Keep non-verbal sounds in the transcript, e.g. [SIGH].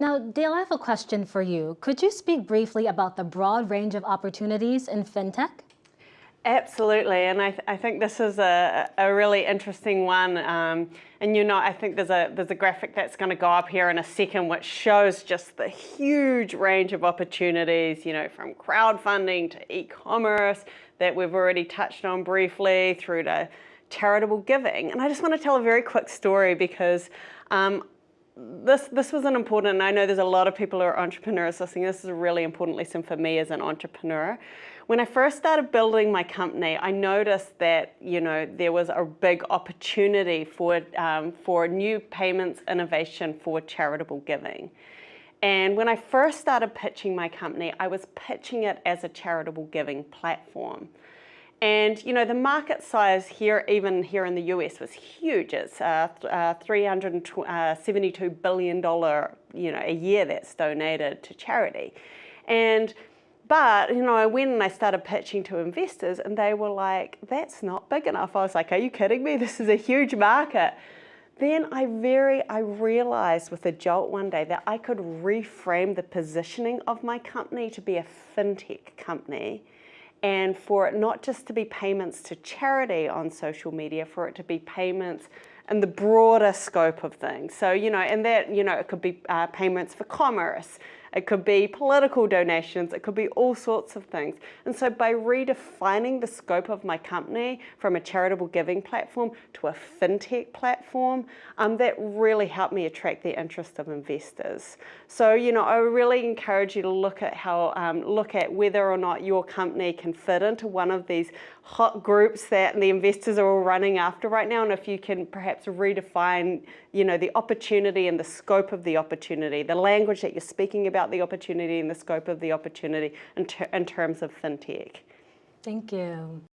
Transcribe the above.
Now, Dale, I have a question for you. Could you speak briefly about the broad range of opportunities in fintech? Absolutely, and I, th I think this is a, a really interesting one. Um, and you know, I think there's a there's a graphic that's going to go up here in a second, which shows just the huge range of opportunities. You know, from crowdfunding to e-commerce that we've already touched on briefly, through to charitable giving. And I just want to tell a very quick story because um, this this was an important, and I know there's a lot of people who are entrepreneurs listening. This is a really important lesson for me as an entrepreneur. When I first started building my company, I noticed that you know there was a big opportunity for um, for new payments innovation for charitable giving. And when I first started pitching my company, I was pitching it as a charitable giving platform. And you know the market size here, even here in the US, was huge. It's uh, uh, 372 uh, billion dollar, you know, a year that's donated to charity. And but you know, I went and I started pitching to investors, and they were like, "That's not big enough." I was like, "Are you kidding me? [LAUGHS] This is a huge market." Then I very, I realized with a jolt one day that I could reframe the positioning of my company to be a fintech company and for it not just to be payments to charity on social media, for it to be payments in the broader scope of things. So, you know, and that, you know, it could be uh, payments for commerce, it could be political donations, it could be all sorts of things. And so by redefining the scope of my company from a charitable giving platform to a fintech platform, um, that really helped me attract the interest of investors. So, you know, I really encourage you to look at how, um, look at whether or not your company can fit into one of these hot groups that the investors are all running after right now and if you can perhaps redefine you know the opportunity and the scope of the opportunity the language that you're speaking about the opportunity and the scope of the opportunity in, ter in terms of fintech. Thank you